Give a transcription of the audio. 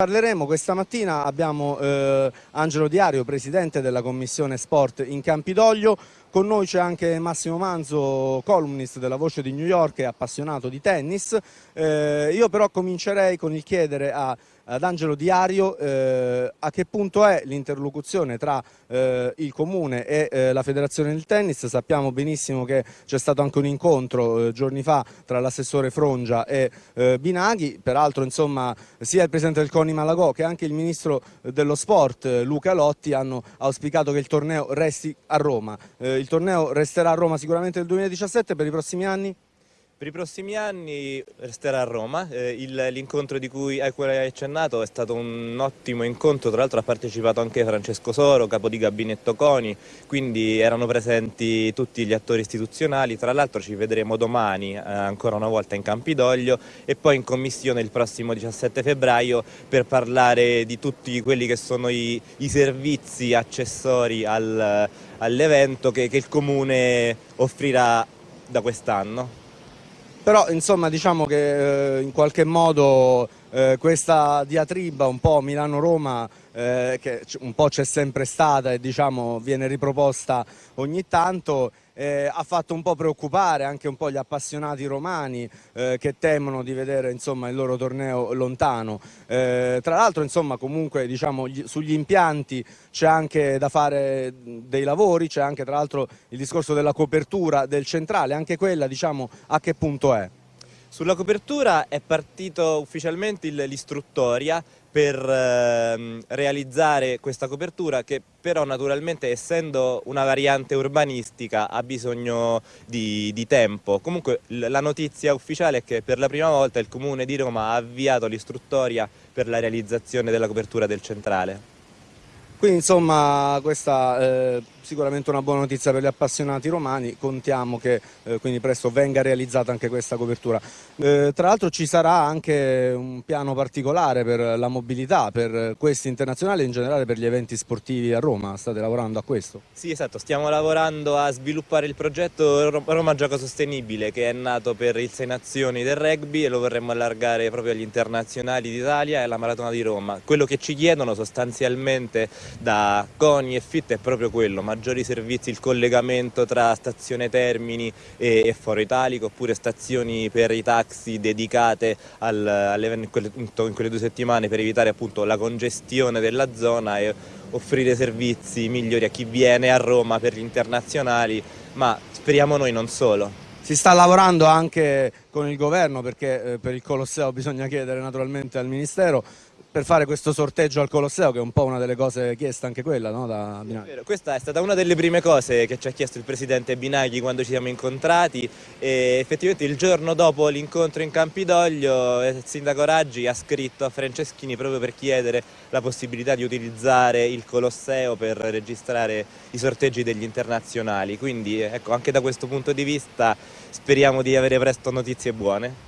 Parleremo questa mattina, abbiamo eh, Angelo Diario, presidente della commissione sport in Campidoglio, con noi c'è anche Massimo Manzo, columnist della Voce di New York e appassionato di tennis. Eh, io però comincerei con il chiedere a ad Angelo Diario eh, a che punto è l'interlocuzione tra eh, il Comune e eh, la Federazione del Tennis. Sappiamo benissimo che c'è stato anche un incontro eh, giorni fa tra l'assessore Frongia e eh, Binaghi, peraltro insomma, sia il Presidente del CONI Malagò che anche il Ministro dello Sport Luca Lotti hanno auspicato che il torneo resti a Roma. Il torneo resterà a Roma sicuramente nel 2017 per i prossimi anni? Per i prossimi anni resterà a Roma, eh, l'incontro di cui hai accennato è stato un ottimo incontro, tra l'altro ha partecipato anche Francesco Soro, capo di gabinetto CONI, quindi erano presenti tutti gli attori istituzionali, tra l'altro ci vedremo domani eh, ancora una volta in Campidoglio e poi in commissione il prossimo 17 febbraio per parlare di tutti quelli che sono i, i servizi accessori al, all'evento che, che il Comune offrirà da quest'anno però insomma diciamo che eh, in qualche modo eh, questa diatriba un po' Milano-Roma eh, che un po' c'è sempre stata e diciamo viene riproposta ogni tanto eh, ha fatto un po' preoccupare anche un po' gli appassionati romani eh, che temono di vedere insomma, il loro torneo lontano. Eh, tra l'altro comunque diciamo, gli, sugli impianti c'è anche da fare dei lavori, c'è anche tra l'altro il discorso della copertura del centrale, anche quella diciamo a che punto è? Sulla copertura è partito ufficialmente l'istruttoria per eh, realizzare questa copertura che però naturalmente essendo una variante urbanistica ha bisogno di, di tempo. Comunque la notizia ufficiale è che per la prima volta il Comune di Roma ha avviato l'istruttoria per la realizzazione della copertura del centrale. Quindi insomma questa è sicuramente una buona notizia per gli appassionati romani, contiamo che eh, quindi presto venga realizzata anche questa copertura. Eh, tra l'altro ci sarà anche un piano particolare per la mobilità, per questi internazionali e in generale per gli eventi sportivi a Roma, state lavorando a questo? Sì esatto, stiamo lavorando a sviluppare il progetto Roma Gioco Sostenibile che è nato per il Sei Nazioni del rugby e lo vorremmo allargare proprio agli internazionali d'Italia e alla Maratona di Roma. Quello che ci chiedono sostanzialmente da CONI e FIT è proprio quello, maggiori servizi, il collegamento tra stazione Termini e, e Foro Italico oppure stazioni per i taxi dedicate al, in, quelle, in quelle due settimane per evitare appunto la congestione della zona e offrire servizi migliori a chi viene a Roma per gli internazionali, ma speriamo noi non solo. Si sta lavorando anche con il governo perché eh, per il Colosseo bisogna chiedere naturalmente al Ministero per fare questo sorteggio al Colosseo che è un po' una delle cose chieste anche quella no, da Binaghi. È Questa è stata una delle prime cose che ci ha chiesto il presidente Binaghi quando ci siamo incontrati e effettivamente il giorno dopo l'incontro in Campidoglio il sindaco Raggi ha scritto a Franceschini proprio per chiedere la possibilità di utilizzare il Colosseo per registrare i sorteggi degli internazionali quindi ecco anche da questo punto di vista speriamo di avere presto notizie buone.